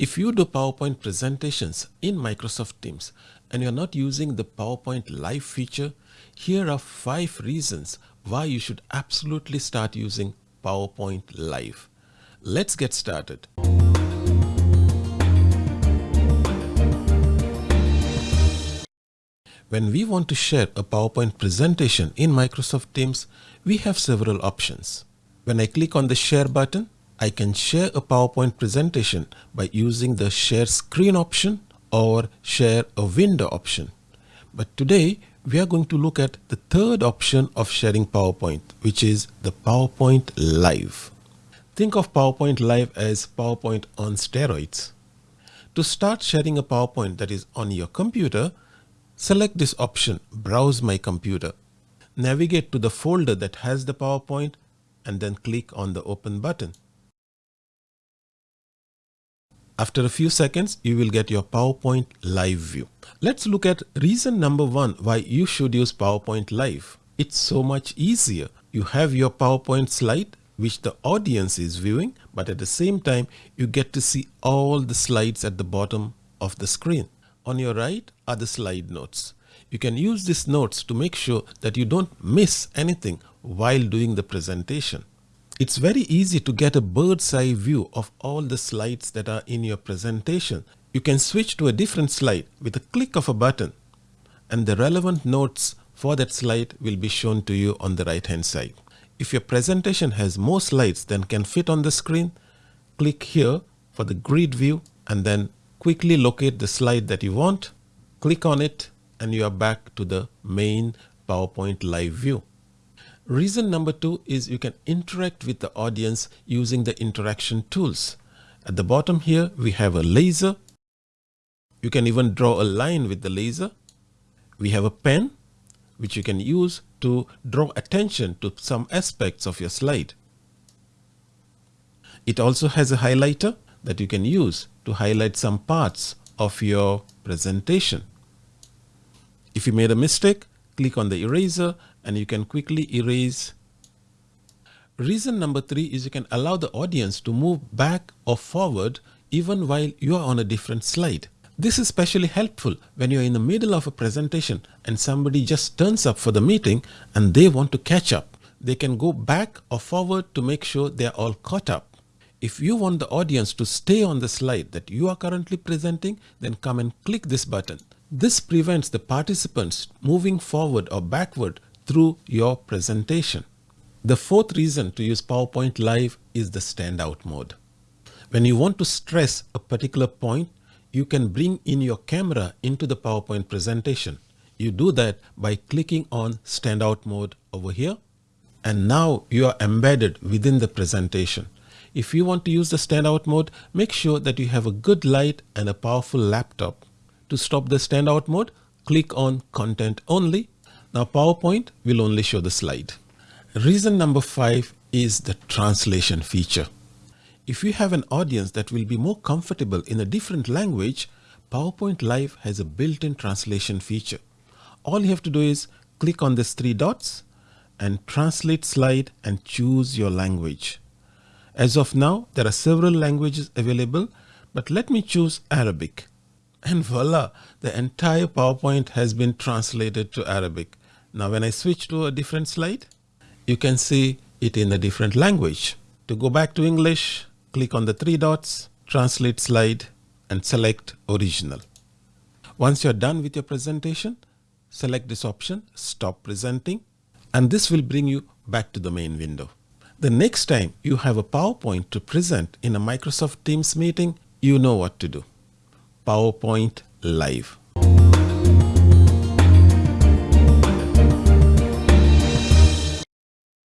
If you do PowerPoint presentations in Microsoft Teams and you're not using the PowerPoint Live feature, here are five reasons why you should absolutely start using PowerPoint Live. Let's get started. When we want to share a PowerPoint presentation in Microsoft Teams, we have several options. When I click on the share button, I can share a PowerPoint presentation by using the share screen option or share a window option. But today we are going to look at the third option of sharing PowerPoint, which is the PowerPoint Live. Think of PowerPoint Live as PowerPoint on steroids. To start sharing a PowerPoint that is on your computer, select this option, Browse My Computer. Navigate to the folder that has the PowerPoint and then click on the Open button. After a few seconds, you will get your PowerPoint Live view. Let's look at reason number one why you should use PowerPoint Live. It's so much easier. You have your PowerPoint slide which the audience is viewing, but at the same time, you get to see all the slides at the bottom of the screen. On your right are the slide notes. You can use these notes to make sure that you don't miss anything while doing the presentation. It's very easy to get a bird's eye view of all the slides that are in your presentation. You can switch to a different slide with a click of a button and the relevant notes for that slide will be shown to you on the right hand side. If your presentation has more slides than can fit on the screen, click here for the grid view and then quickly locate the slide that you want, click on it and you are back to the main PowerPoint live view. Reason number two is you can interact with the audience using the interaction tools. At the bottom here, we have a laser. You can even draw a line with the laser. We have a pen, which you can use to draw attention to some aspects of your slide. It also has a highlighter that you can use to highlight some parts of your presentation. If you made a mistake, click on the eraser and you can quickly erase. Reason number three is you can allow the audience to move back or forward even while you are on a different slide. This is especially helpful when you're in the middle of a presentation and somebody just turns up for the meeting and they want to catch up. They can go back or forward to make sure they're all caught up. If you want the audience to stay on the slide that you are currently presenting, then come and click this button. This prevents the participants moving forward or backward through your presentation. The fourth reason to use PowerPoint Live is the standout mode. When you want to stress a particular point, you can bring in your camera into the PowerPoint presentation. You do that by clicking on standout mode over here. And now you are embedded within the presentation. If you want to use the standout mode, make sure that you have a good light and a powerful laptop. To stop the standout mode, click on content only now PowerPoint will only show the slide. Reason number five is the translation feature. If you have an audience that will be more comfortable in a different language, PowerPoint Live has a built-in translation feature. All you have to do is click on these three dots and translate slide and choose your language. As of now, there are several languages available, but let me choose Arabic. And voila, the entire PowerPoint has been translated to Arabic. Now when I switch to a different slide, you can see it in a different language. To go back to English, click on the three dots, translate slide and select original. Once you're done with your presentation, select this option, stop presenting, and this will bring you back to the main window. The next time you have a PowerPoint to present in a Microsoft Teams meeting, you know what to do. PowerPoint Live.